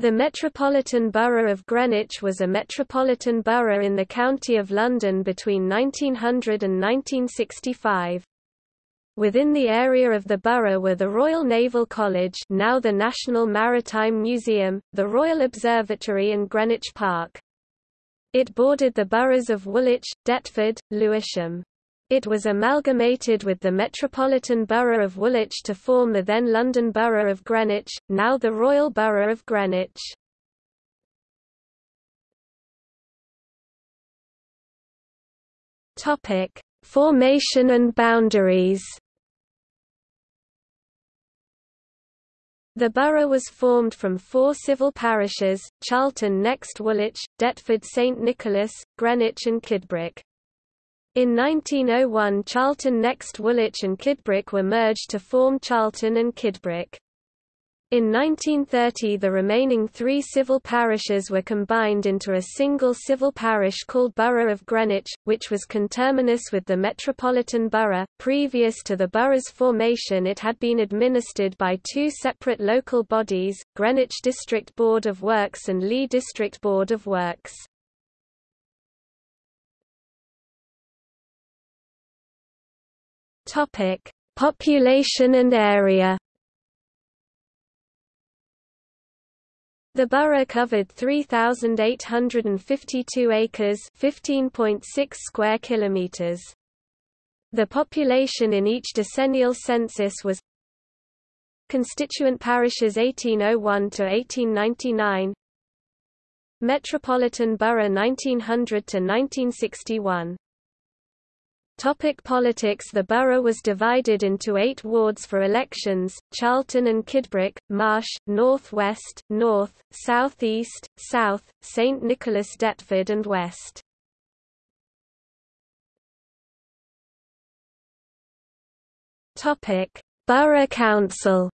The Metropolitan Borough of Greenwich was a metropolitan borough in the County of London between 1900 and 1965. Within the area of the borough were the Royal Naval College now the National Maritime Museum, the Royal Observatory and Greenwich Park. It bordered the boroughs of Woolwich, Deptford, Lewisham. It was amalgamated with the Metropolitan Borough of Woolwich to form the then London Borough of Greenwich, now the Royal Borough of Greenwich. Topic: Formation and boundaries. The borough was formed from four civil parishes, Charlton next Woolwich, Deptford St Nicholas, Greenwich and Kidbrooke. In 1901 Charlton next Woolwich and Kidbrooke were merged to form Charlton and Kidbrooke. In 1930 the remaining three civil parishes were combined into a single civil parish called Borough of Greenwich, which was conterminous with the Metropolitan Borough. Previous to the borough's formation it had been administered by two separate local bodies, Greenwich District Board of Works and Lee District Board of Works. Topic: Population and area. The borough covered 3852 acres, 15.6 square kilometers. The population in each decennial census was Constituent parishes 1801 to 1899 Metropolitan Borough 1900 to 1961 Topic politics The borough was divided into eight wards for elections, Charlton and Kidbrooke, Marsh, North West, North, South East, South, St Nicholas Deptford and West. Topic: Borough Council.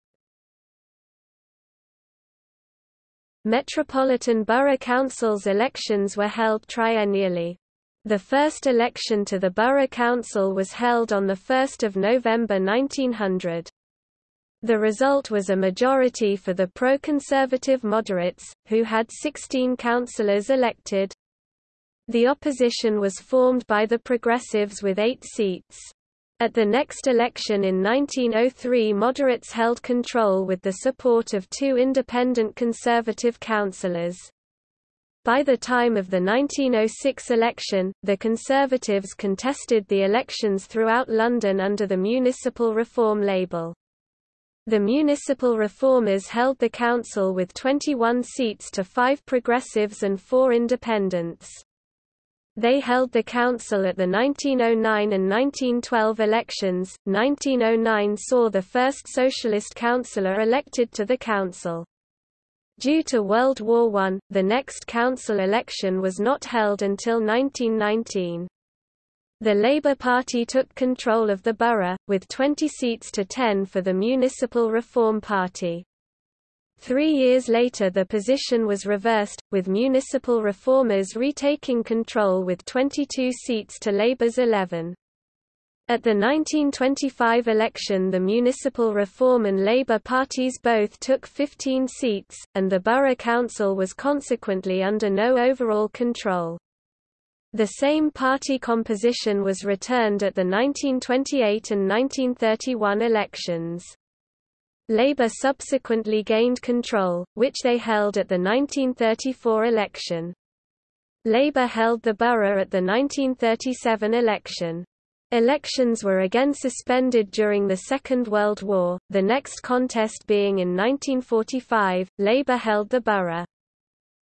Metropolitan Borough Councils elections were held triennially. The first election to the Borough Council was held on 1 November 1900. The result was a majority for the pro-conservative moderates, who had 16 councillors elected. The opposition was formed by the Progressives with eight seats. At the next election in 1903 moderates held control with the support of two independent conservative councillors. By the time of the 1906 election, the Conservatives contested the elections throughout London under the municipal reform label. The municipal reformers held the council with 21 seats to five progressives and four independents. They held the council at the 1909 and 1912 elections. 1909 saw the first socialist councillor elected to the council. Due to World War I, the next council election was not held until 1919. The Labour Party took control of the borough, with 20 seats to 10 for the Municipal Reform Party. Three years later the position was reversed, with municipal reformers retaking control with 22 seats to Labour's 11. At the 1925 election the municipal reform and Labour parties both took 15 seats, and the borough council was consequently under no overall control. The same party composition was returned at the 1928 and 1931 elections. Labour subsequently gained control, which they held at the 1934 election. Labour held the borough at the 1937 election. Elections were again suspended during the Second World War, the next contest being in 1945, Labour held the borough.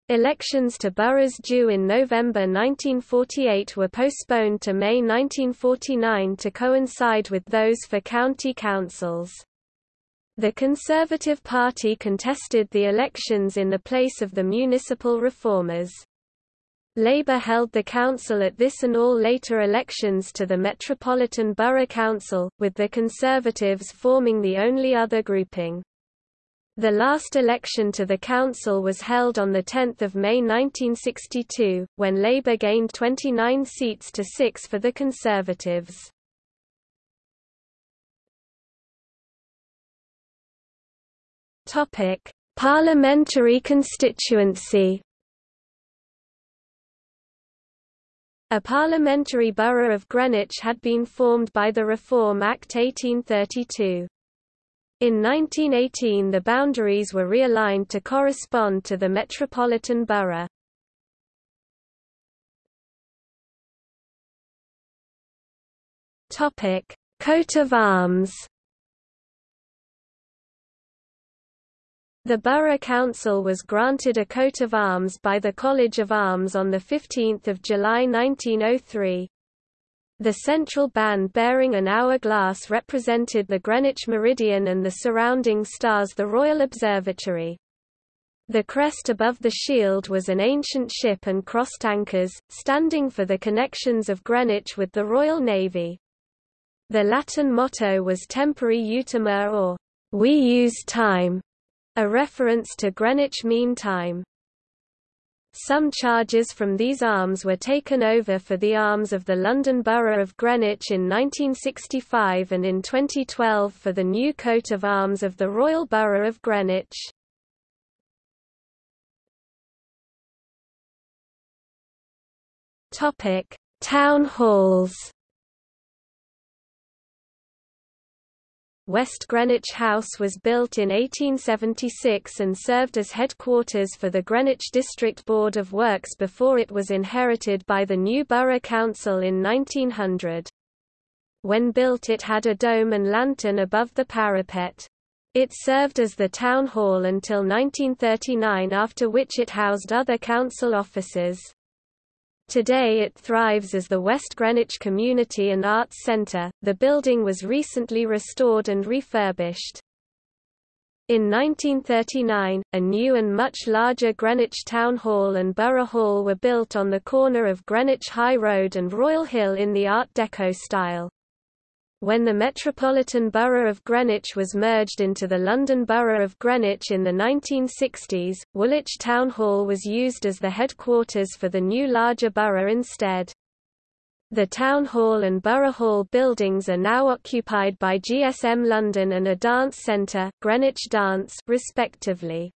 Elections to boroughs due in November 1948 were postponed to May 1949 to coincide with those for county councils. The Conservative Party contested the elections in the place of the municipal reformers. Labour held the council at this and all later elections to the Metropolitan Borough Council, with the Conservatives forming the only other grouping. The last election to the council was held on 10 May 1962, when Labour gained 29 seats to 6 for the Conservatives. Parliamentary constituency A parliamentary borough of Greenwich had been formed by the Reform Act 1832. In 1918 the boundaries were realigned to correspond to the metropolitan borough. Coat of arms The Borough Council was granted a coat of arms by the College of Arms on 15 July 1903. The central band bearing an hourglass represented the Greenwich meridian and the surrounding stars the Royal Observatory. The crest above the shield was an ancient ship and crossed anchors, standing for the connections of Greenwich with the Royal Navy. The Latin motto was Tempore Utimur or, We use time, a reference to Greenwich Mean Time. Some charges from these arms were taken over for the arms of the London Borough of Greenwich in 1965 and in 2012 for the new coat of arms of the Royal Borough of Greenwich. Town halls West Greenwich House was built in 1876 and served as headquarters for the Greenwich District Board of Works before it was inherited by the new Borough Council in 1900. When built it had a dome and lantern above the parapet. It served as the town hall until 1939 after which it housed other council offices. Today it thrives as the West Greenwich Community and Arts Centre. The building was recently restored and refurbished. In 1939, a new and much larger Greenwich Town Hall and Borough Hall were built on the corner of Greenwich High Road and Royal Hill in the Art Deco style. When the Metropolitan Borough of Greenwich was merged into the London Borough of Greenwich in the 1960s, Woolwich Town Hall was used as the headquarters for the new larger borough instead. The Town Hall and Borough Hall buildings are now occupied by GSM London and a dance centre, Greenwich Dance, respectively.